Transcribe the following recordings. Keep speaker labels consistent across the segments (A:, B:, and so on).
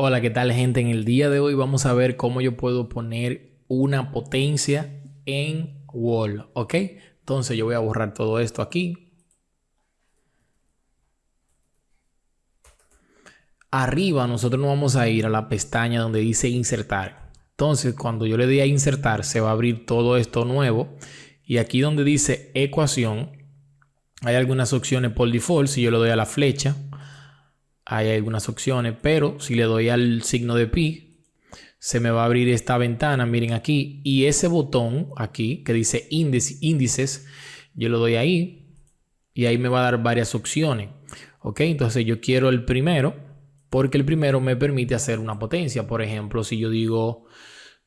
A: Hola, ¿qué tal gente? En el día de hoy vamos a ver cómo yo puedo poner una potencia en Wall, ¿ok? Entonces yo voy a borrar todo esto aquí. Arriba nosotros nos vamos a ir a la pestaña donde dice insertar. Entonces cuando yo le dé a insertar se va a abrir todo esto nuevo. Y aquí donde dice ecuación hay algunas opciones por default. Si yo le doy a la flecha hay algunas opciones, pero si le doy al signo de pi, se me va a abrir esta ventana, miren aquí, y ese botón aquí que dice índices, yo lo doy ahí y ahí me va a dar varias opciones. Ok, entonces yo quiero el primero porque el primero me permite hacer una potencia. Por ejemplo, si yo digo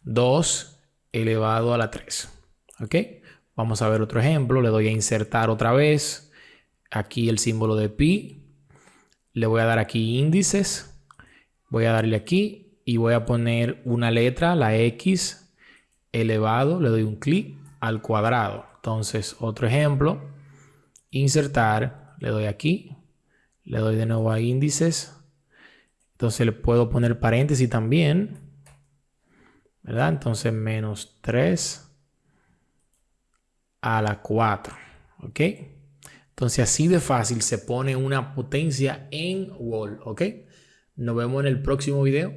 A: 2 elevado a la 3. Ok, vamos a ver otro ejemplo. Le doy a insertar otra vez. Aquí el símbolo de pi le voy a dar aquí índices. Voy a darle aquí y voy a poner una letra, la X elevado. Le doy un clic al cuadrado. Entonces, otro ejemplo. Insertar. Le doy aquí. Le doy de nuevo a índices. Entonces le puedo poner paréntesis también. ¿Verdad? Entonces menos 3 a la 4. ¿Ok? Entonces así de fácil se pone una potencia en wall, ¿ok? Nos vemos en el próximo video.